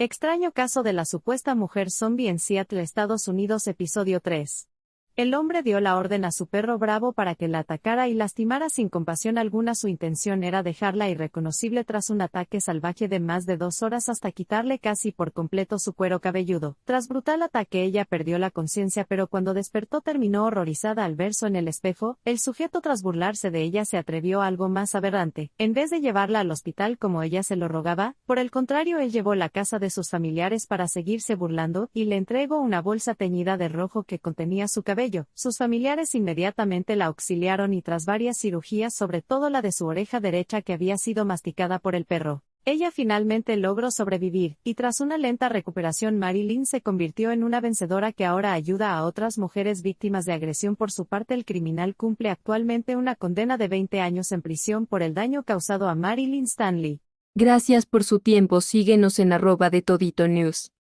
Extraño caso de la supuesta mujer zombie en Seattle, Estados Unidos, episodio 3. El hombre dio la orden a su perro bravo para que la atacara y lastimara sin compasión alguna. Su intención era dejarla irreconocible tras un ataque salvaje de más de dos horas hasta quitarle casi por completo su cuero cabelludo. Tras brutal ataque ella perdió la conciencia pero cuando despertó terminó horrorizada al verso en el espejo. El sujeto tras burlarse de ella se atrevió a algo más aberrante. En vez de llevarla al hospital como ella se lo rogaba, por el contrario él llevó la casa de sus familiares para seguirse burlando y le entregó una bolsa teñida de rojo que contenía su cabello sus familiares inmediatamente la auxiliaron y tras varias cirugías, sobre todo la de su oreja derecha que había sido masticada por el perro, ella finalmente logró sobrevivir, y tras una lenta recuperación Marilyn se convirtió en una vencedora que ahora ayuda a otras mujeres víctimas de agresión. Por su parte el criminal cumple actualmente una condena de 20 años en prisión por el daño causado a Marilyn Stanley. Gracias por su tiempo síguenos en arroba de Todito News.